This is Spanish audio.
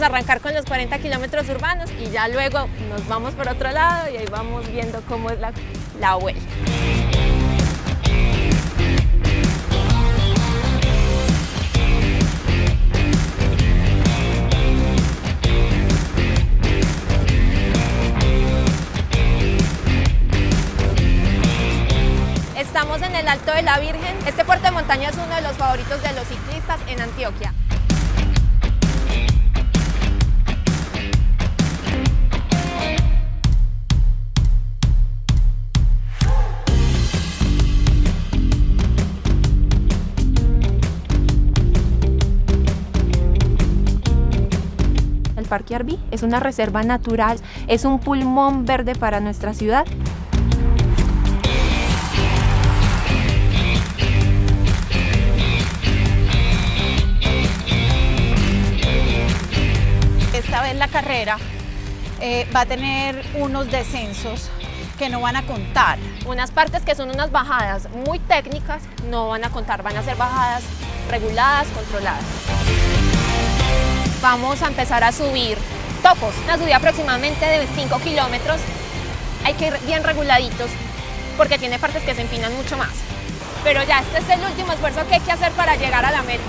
a arrancar con los 40 kilómetros urbanos y ya luego nos vamos por otro lado y ahí vamos viendo cómo es la, la vuelta. Estamos en el Alto de la Virgen. Este puerto de montaña es uno de los favoritos de los ciclistas en Antioquia. Parque Arví es una reserva natural, es un pulmón verde para nuestra ciudad. Esta vez la carrera eh, va a tener unos descensos que no van a contar. Unas partes que son unas bajadas muy técnicas no van a contar, van a ser bajadas reguladas, controladas. Vamos a empezar a subir topos, una subida aproximadamente de 5 kilómetros. Hay que ir bien reguladitos porque tiene partes que se empinan mucho más. Pero ya este es el último esfuerzo que hay que hacer para llegar a la meta.